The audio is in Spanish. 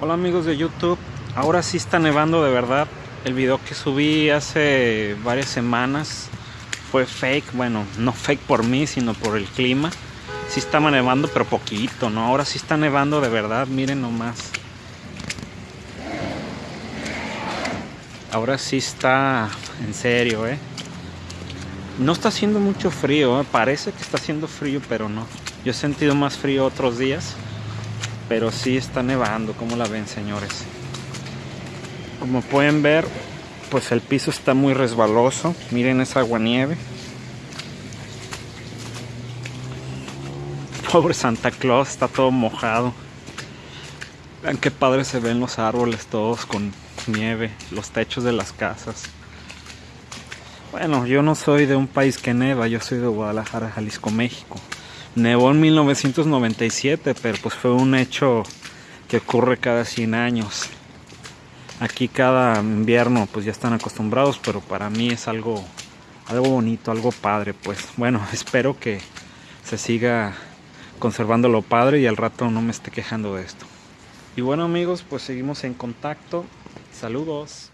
Hola amigos de YouTube, ahora sí está nevando de verdad. El video que subí hace varias semanas fue fake, bueno, no fake por mí, sino por el clima. Sí estaba nevando, pero poquito, ¿no? Ahora sí está nevando de verdad, miren nomás. Ahora sí está en serio, ¿eh? No está haciendo mucho frío, ¿eh? parece que está haciendo frío, pero no. Yo he sentido más frío otros días pero sí está nevando como la ven señores como pueden ver pues el piso está muy resbaloso. Miren esa aguanieve. Pobre Santa Claus está todo mojado. Vean qué padre se ven los árboles todos con nieve los techos de las casas. Bueno yo no soy de un país que neva yo soy de Guadalajara Jalisco México Nevó en 1997, pero pues fue un hecho que ocurre cada 100 años. Aquí cada invierno pues ya están acostumbrados, pero para mí es algo, algo bonito, algo padre. Pues bueno, espero que se siga conservando lo padre y al rato no me esté quejando de esto. Y bueno amigos, pues seguimos en contacto. Saludos.